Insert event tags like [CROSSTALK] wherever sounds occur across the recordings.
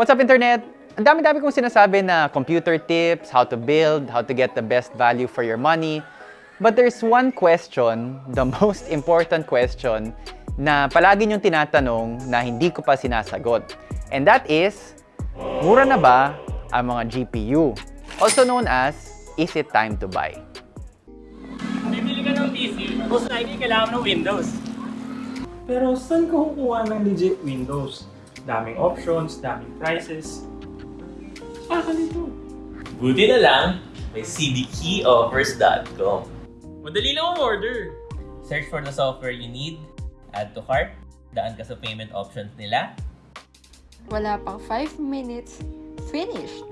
What's up, Internet? Ang dami-dami kong sinasabi na computer tips, how to build, how to get the best value for your money. But there's one question, the [LAUGHS] most important question, na palagi niyong tinatanong na hindi ko pa sinasagot. And that is, mura na ba ang mga GPU? Also known as, is it time to buy? Bibili ka ng PC, most likely kailangan ng Windows. Pero saan ka kukuha ng legit Windows? Daming options, daming prices. Baka nito. Buti na lang, may cdkeyoffers.com. Madali lang ang order. Search for the software you need, add to cart, daan ka sa payment options nila, Wala pang 5 minutes, finished!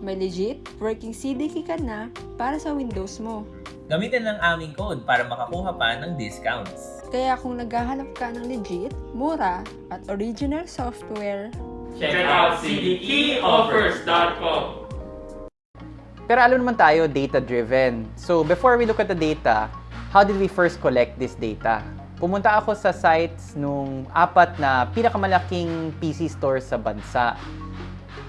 May legit working CDK ka na para sa Windows mo. Gamitin lang aming code para makakuha pa ng discounts. Kaya kung naghahanap ka ng legit, mura, at original software, Check out cdkeyoffers.com. Pero alam naman tayo, data-driven. So before we look at the data, how did we first collect this data? Pumunta ako sa sites nung apat na pinakamalaking PC stores sa bansa.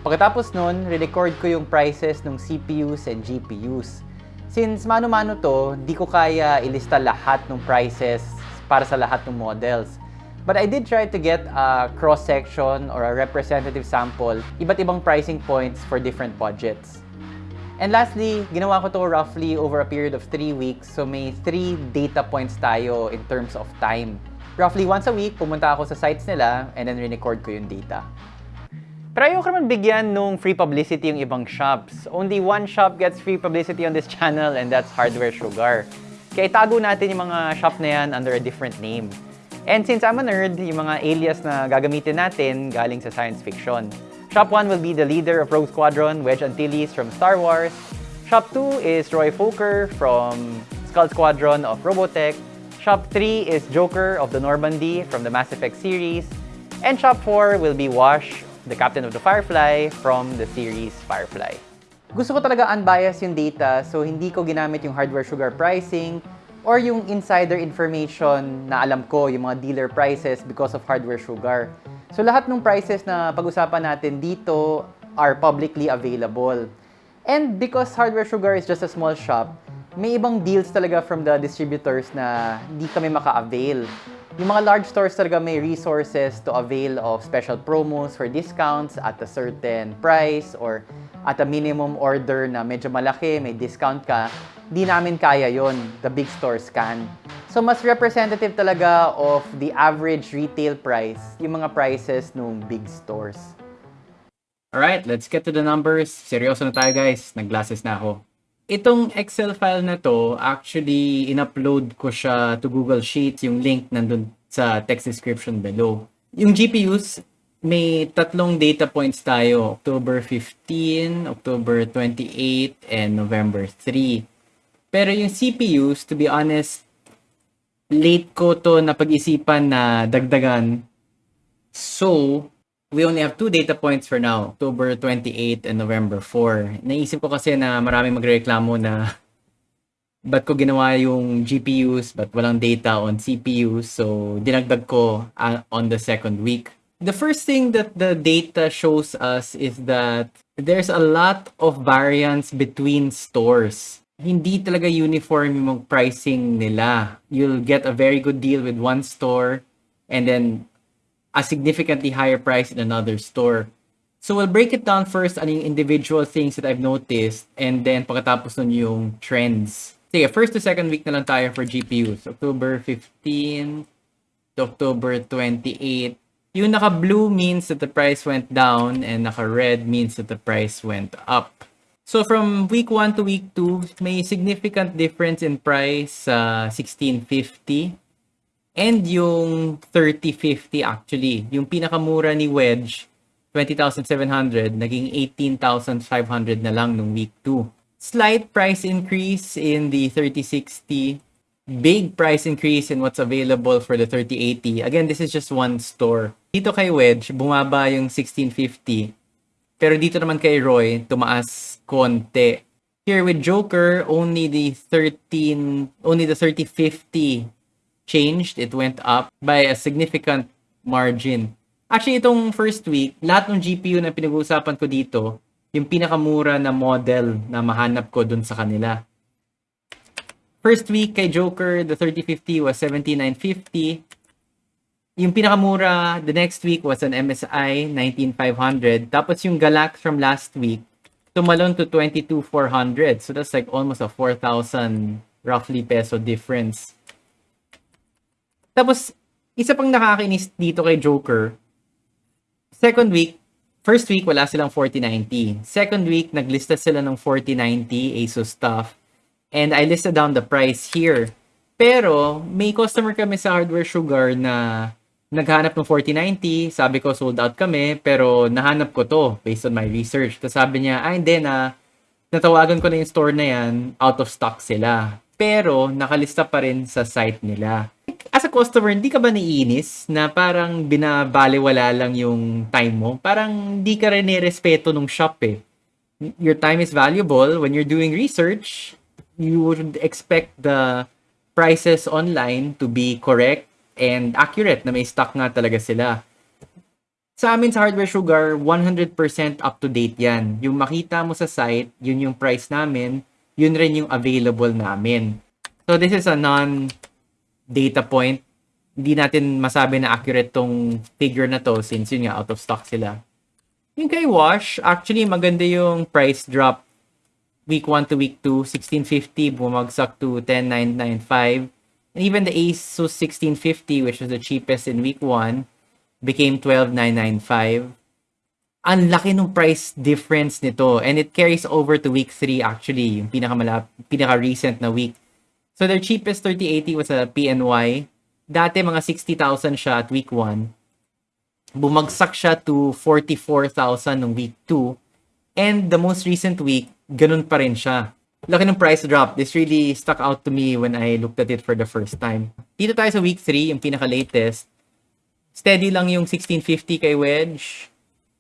Pagkatapos nun, re-record ko yung prices ng CPUs and GPUs. Since mano-mano to, di ko kaya ilista lahat ng prices para sa lahat ng models. But I did try to get a cross-section or a representative sample, iba't ibang pricing points for different budgets. And lastly, ginawa ko to roughly over a period of 3 weeks. So may 3 data points tayo in terms of time. Roughly once a week, pumunta ako sa sites nila and then re-record ko yung data. Pero ayoko naman bigyan nung free publicity yung ibang shops. Only one shop gets free publicity on this [LAUGHS] channel and that's Hardware Sugar. Kaya itago natin yung mga shop na yan under a different name. And since I'm a nerd, yung mga alias na gagamitin natin galing sa science fiction. Shop 1 will be the leader of Rogue Squadron, Wedge Antilles from Star Wars. Shop 2 is Roy Fokker from Skull Squadron of Robotech. Shop 3 is Joker of the Normandy from the Mass Effect series. And Shop 4 will be Wash, the captain of the Firefly from the series Firefly. Gusto ko talaga unbiased yung data, so hindi ko ginamit yung hardware sugar pricing or yung insider information na alam ko, yung mga dealer prices because of hardware sugar. So lahat ng prices na pag-usapan natin dito are publicly available. And because Hardware Sugar is just a small shop, may ibang deals talaga from the distributors na hindi kami maka-avail. Yung mga large stores talaga may resources to avail of special promos for discounts at a certain price or at a minimum order na medyo malaki, may discount ka. Di namin kaya yon the big stores can. So mas representative talaga of the average retail price, yung mga prices ng big stores. Alright, let's get to the numbers. Seryoso na tayo guys. Nag-glasses na ako. Itong Excel file na to, actually, in-upload ko siya to Google Sheets. Yung link nandun sa text description below. Yung GPUs, may tatlong data points tayo. October 15, October 28, and November 3. Pero yung CPUs, to be honest, late ko to napag-isipan na dagdagan. So, we only have two data points for now, October 28 and November 4. Naisip ko kasi na maraming magreklamo na [LAUGHS] ba't ko ginawa yung GPUs but walang data on CPUs. So, dinagdag ko uh, on the second week. The first thing that the data shows us is that there's a lot of variance between stores. Hindi talaga uniform yung pricing nila. You'll get a very good deal with one store and then a significantly higher price in another store. So we'll break it down first ano individual things that I've noticed and then pagkatapos nun yung trends. Sige, first to second week na lang tayo for GPUs. October 15 to October 28. Yung naka-blue means that the price went down and naka-red means that the price went up. So from week 1 to week 2, may significant difference in price sa 1650 And yung 3050 actually, yung pinakamura ni Wedge, 20,700, naging 18,500 na lang nung week 2. Slight price increase in the 3060, big price increase in what's available for the 3080. Again, this is just one store. Dito kay Wedge, bumaba yung 1650. Pero dito naman kay Roy, tumaas konti. Here with Joker, only the 13, only the 3050 changed. It went up by a significant margin. Actually, itong first week, lahat ng GPU na pinag-uusapan ko dito, yung pinakamura na model na mahanap ko dun sa kanila. First week kay Joker, the 3050 was 7950. Yung pinakamura, the next week was an MSI 19500. Tapos yung Galax from last week, tumalon to 22400. So that's like almost a 4,000 roughly peso difference. Tapos, isa pang nakakainis dito kay Joker, second week, first week wala silang 4090. Second week, naglista sila ng 4090 ASUS stuff. And I listed down the price here. Pero, may customer kami sa Hardware Sugar na naghanap ng 4090. Sabi ko, sold out kami. Pero, nahanap ko to based on my research. Tapos sabi niya, ah, hindi na, natawagan ko na yung store na yan, out of stock sila. Pero, nakalista pa rin sa site nila. As a customer, hindi ka ba naiinis na parang binabaliwala lang yung time mo? Parang hindi ka rin nirespeto nung shop eh. Your time is valuable. When you're doing research, you would expect the prices online to be correct and accurate na may stock nga talaga sila. Sa amin sa Hardware Sugar, 100% up to date yan. Yung makita mo sa site, yun yung price namin, yun rin yung available namin. So this is a non data point. Hindi natin masabi na accurate tong figure na to since yun nga out of stock sila. Yung kay Wash, actually maganda yung price drop week 1 to week 2, 1650 bumagsak to 10995. And even the Asus 1650, which was the cheapest in week 1, became 12995. Ang laki ng price difference nito and it carries over to week 3 actually, yung pinakamalap pinaka-recent na week. So their cheapest 3080 was a PNY. Dati mga 60,000 siya at week 1. Bumagsak siya to 44,000 nung week 2. And the most recent week, ganun pa rin siya. Laki ng price drop. This really stuck out to me when I looked at it for the first time. Dito tayo sa week 3, yung pinaka-latest. Steady lang yung 1650 kay Wedge.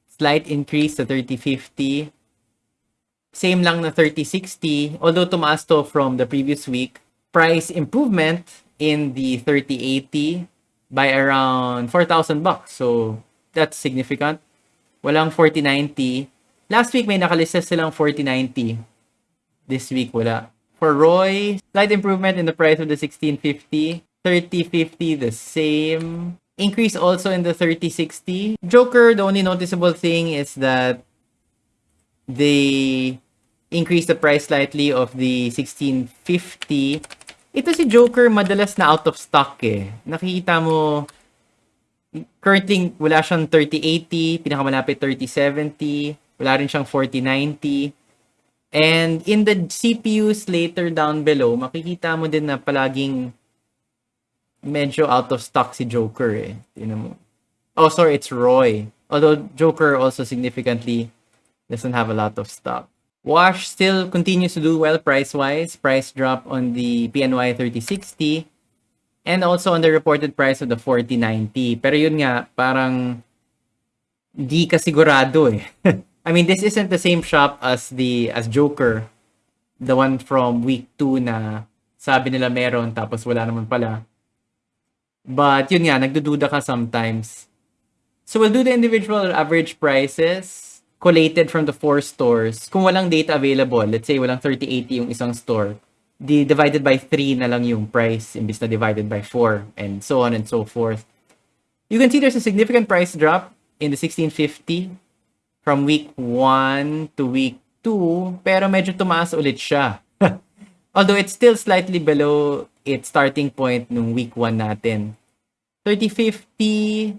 Slight increase to 3050. Same lang na 3060. Although tumaas to from the previous week. Price improvement in the 3080 by around 4,000 bucks. So, that's significant. Walang 4090. Last week may nakalista silang 4090. This week wala. For Roy, slight improvement in the price of the 1650. 3050 the same. Increase also in the 3060. Joker, the only noticeable thing is that they increased the price slightly of the 1650. Ito si Joker madalas na out of stock eh. Nakikita mo currently wala siyang 3080, pinakamalapit 3070, wala rin siyang 4090. And in the CPUs later down below, makikita mo din na palaging medyo out of stock si Joker eh. Tingnan mo. Oh, sorry, it's Roy. Although Joker also significantly doesn't have a lot of stock. Wash still continues to do well price-wise. Price drop on the PNY 3060 and also on the reported price of the 4090. Pero yun nga, parang di ka sigurado eh. [LAUGHS] I mean, this isn't the same shop as the as Joker, the one from week 2 na sabi nila meron tapos wala naman pala. But yun nga, nagdududa ka sometimes. So we'll do the individual average prices collated from the four stores. Kung walang data available, let's say walang 3080 yung isang store, di divided by 3 na lang yung price imbis na divided by 4 and so on and so forth. You can see there's a significant price drop in the 1650 from week 1 to week 2, pero medyo tumaas ulit siya. [LAUGHS] Although it's still slightly below its starting point nung week 1 natin. 3050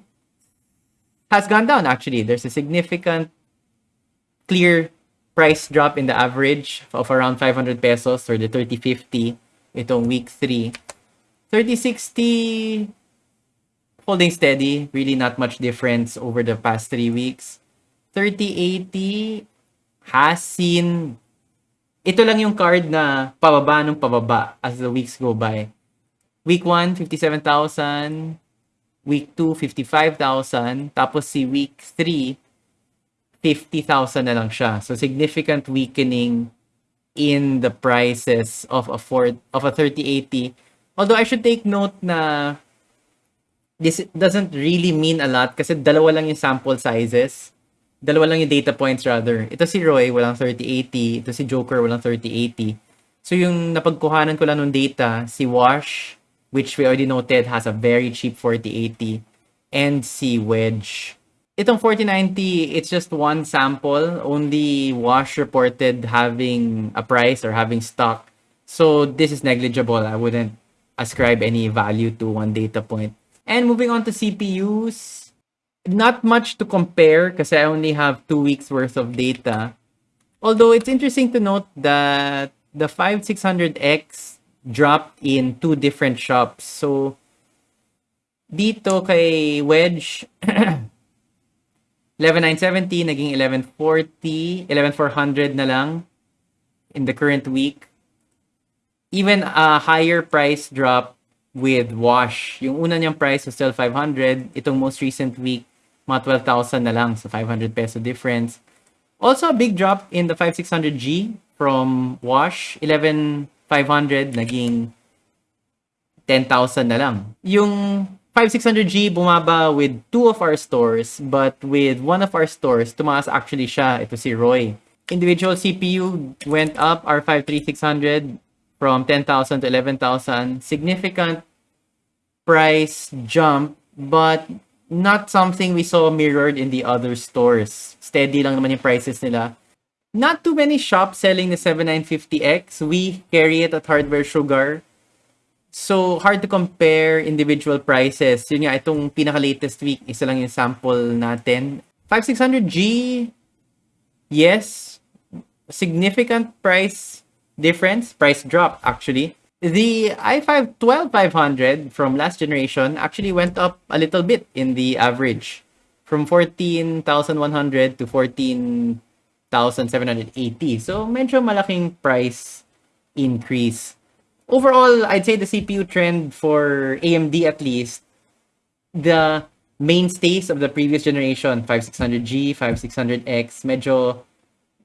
has gone down actually. There's a significant clear price drop in the average of around 500 pesos for the 3050 itong week 3. 3060 holding steady, really not much difference over the past 3 weeks. 3080 has seen ito lang yung card na pababa ng pababa as the weeks go by. Week 1, 57,000. Week 2, 55,000. Tapos si week 3, 50,000 na lang siya. So significant weakening in the prices of a Ford, of a 3080. Although I should take note na this doesn't really mean a lot kasi dalawa lang yung sample sizes. Dalawa lang yung data points rather. Ito si Roy, walang 3080. Ito si Joker, walang 3080. So yung napagkuhanan ko lang ng data, si Wash, which we already noted has a very cheap 4080, and si Wedge. Itong 4090, it's just one sample. Only Wash reported having a price or having stock. So this is negligible. I wouldn't ascribe any value to one data point. And moving on to CPUs, not much to compare because I only have two weeks worth of data. Although it's interesting to note that the 5600X dropped in two different shops. So, dito kay Wedge, [CLEARS THROAT] 11970 naging 1140, 11400 na lang in the current week. Even a higher price drop with Wash. Yung una niyang price was still 500. Itong most recent week, mga 12,000 na lang. So, 500 peso difference. Also, a big drop in the 5600G from Wash. 11,500 naging 10,000 na lang. Yung 5600G bumaba with two of our stores, but with one of our stores, tumaas actually siya. Ito si Roy. Individual CPU went up, our 53600 from 10,000 to 11,000. Significant price jump, but not something we saw mirrored in the other stores. Steady lang naman yung prices nila. Not too many shops selling the 7950X. We carry it at Hardware Sugar. So, hard to compare individual prices. Yun nga, itong pinaka-latest week, isa lang yung sample natin. 5600G, yes, significant price difference, price drop actually. The i5 12500 from last generation actually went up a little bit in the average from 14,100 to 14,780. So medyo malaking price increase. Overall, I'd say the CPU trend for AMD at least, the mainstays of the previous generation, 5600G, 5600X, medyo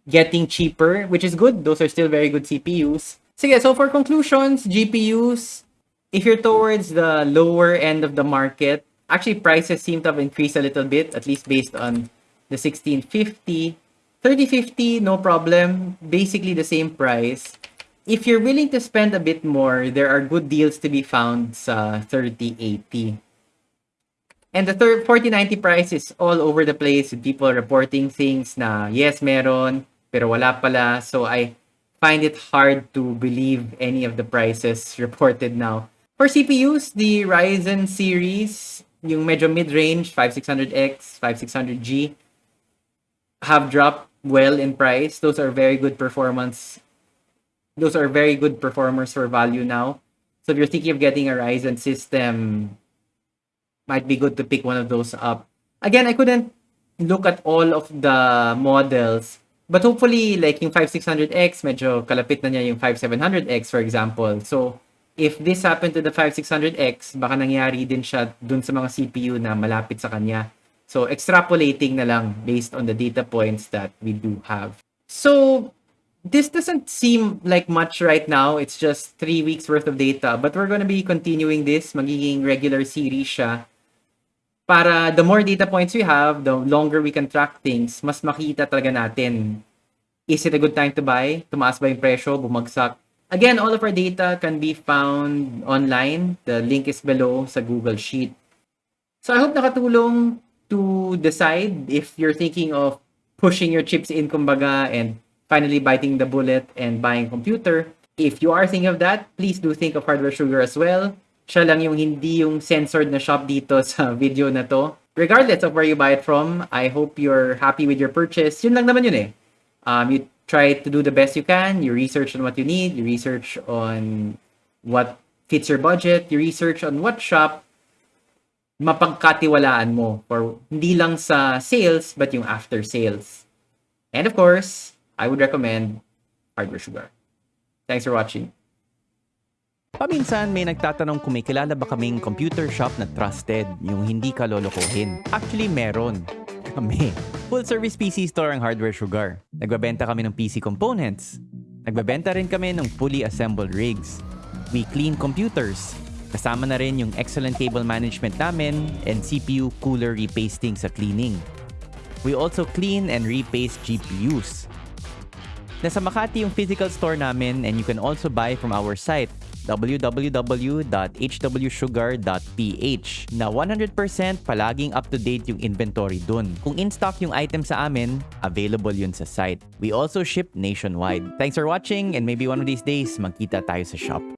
getting cheaper, which is good. Those are still very good CPUs. Sige, so for conclusions, GPUs, if you're towards the lower end of the market, actually prices seem to have increased a little bit, at least based on the 1650. 3050, no problem. Basically the same price. If you're willing to spend a bit more, there are good deals to be found sa 3080. And the third 4090 price is all over the place with people reporting things na yes, meron, pero wala pala. So I find it hard to believe any of the prices reported now. For CPUs, the Ryzen series, yung medyo mid-range, 5600X, 5600G, have dropped well in price. Those are very good performance. Those are very good performers for value now. So if you're thinking of getting a Ryzen system, might be good to pick one of those up. Again, I couldn't look at all of the models But hopefully, like yung 5600X, medyo kalapit na niya yung 5700X, for example. So, if this happened to the 5600X, baka nangyari din siya dun sa mga CPU na malapit sa kanya. So, extrapolating na lang based on the data points that we do have. So, this doesn't seem like much right now. It's just three weeks worth of data. But we're gonna be continuing this. Magiging regular series siya para the more data points we have, the longer we can track things, mas makita talaga natin. Is it a good time to buy? Tumaas ba yung presyo? Bumagsak? Again, all of our data can be found online. The link is below sa Google Sheet. So I hope nakatulong to decide if you're thinking of pushing your chips in, kumbaga, and finally biting the bullet and buying computer. If you are thinking of that, please do think of Hardware Sugar as well siya lang yung hindi yung censored na shop dito [LAUGHS] sa video na to. Regardless of where you buy it from, I hope you're happy with your purchase. Yun lang naman yun eh. Um, you try to do the best you can. You research on what you need. You research on what fits your budget. You research on what shop mapagkatiwalaan mo for hindi lang sa sales but yung after sales. And of course, I would recommend Hardware Sugar. Thanks for watching. Paminsan may nagtatanong kung may kilala ba kaming computer shop na trusted, yung hindi ka lolokohin. Actually, meron. [LAUGHS] Kami. Full service PC store ang Hardware Sugar. Nagbabenta kami ng PC components. Nagbabenta rin kami ng fully assembled rigs. We clean computers. Kasama na rin yung excellent cable management namin and CPU cooler repasting sa cleaning. We also clean and repaste GPUs. Nasa Makati yung physical store namin and you can also buy from our site www.hwsugar.ph na 100% palaging up-to-date yung inventory dun. Kung in-stock yung item sa amin, available yun sa site. We also ship nationwide. Thanks for watching and maybe one of these days, magkita tayo sa shop.